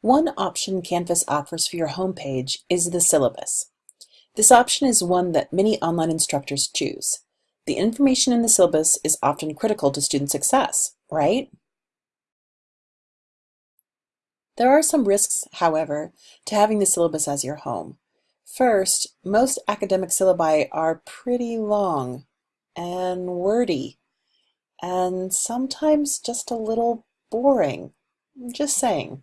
One option Canvas offers for your homepage is the syllabus. This option is one that many online instructors choose. The information in the syllabus is often critical to student success, right? There are some risks, however, to having the syllabus as your home. First, most academic syllabi are pretty long and wordy and sometimes just a little boring. Just saying.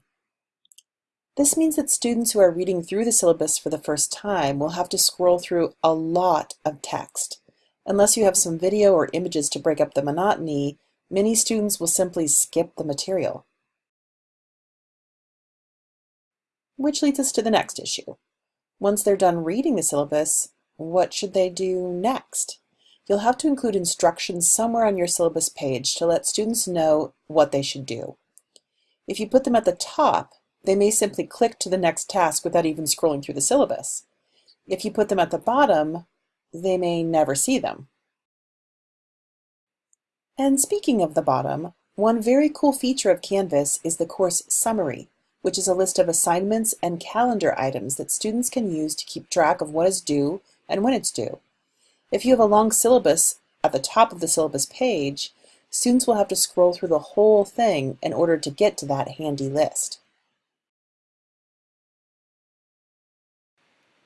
This means that students who are reading through the syllabus for the first time will have to scroll through a lot of text. Unless you have some video or images to break up the monotony, many students will simply skip the material. Which leads us to the next issue. Once they're done reading the syllabus, what should they do next? You'll have to include instructions somewhere on your syllabus page to let students know what they should do. If you put them at the top, they may simply click to the next task without even scrolling through the syllabus. If you put them at the bottom, they may never see them. And speaking of the bottom, one very cool feature of Canvas is the course summary, which is a list of assignments and calendar items that students can use to keep track of what is due and when it's due. If you have a long syllabus at the top of the syllabus page, students will have to scroll through the whole thing in order to get to that handy list.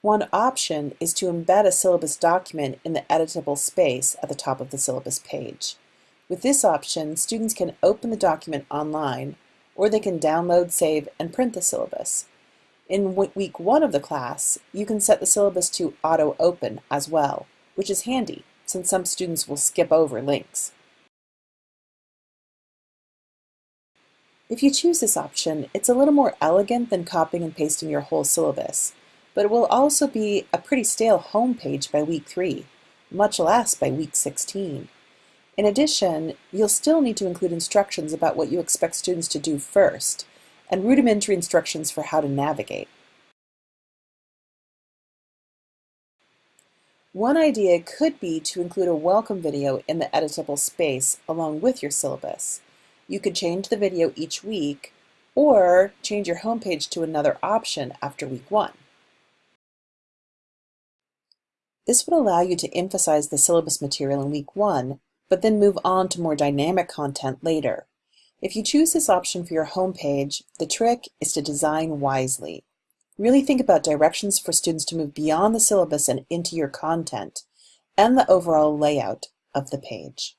One option is to embed a syllabus document in the editable space at the top of the syllabus page. With this option, students can open the document online, or they can download, save, and print the syllabus. In week one of the class, you can set the syllabus to auto-open as well, which is handy since some students will skip over links. If you choose this option, it's a little more elegant than copying and pasting your whole syllabus but it will also be a pretty stale home page by week 3, much less by week 16. In addition, you'll still need to include instructions about what you expect students to do first, and rudimentary instructions for how to navigate. One idea could be to include a welcome video in the editable space along with your syllabus. You could change the video each week, or change your homepage to another option after week one. This would allow you to emphasize the syllabus material in week one, but then move on to more dynamic content later. If you choose this option for your homepage, the trick is to design wisely. Really think about directions for students to move beyond the syllabus and into your content, and the overall layout of the page.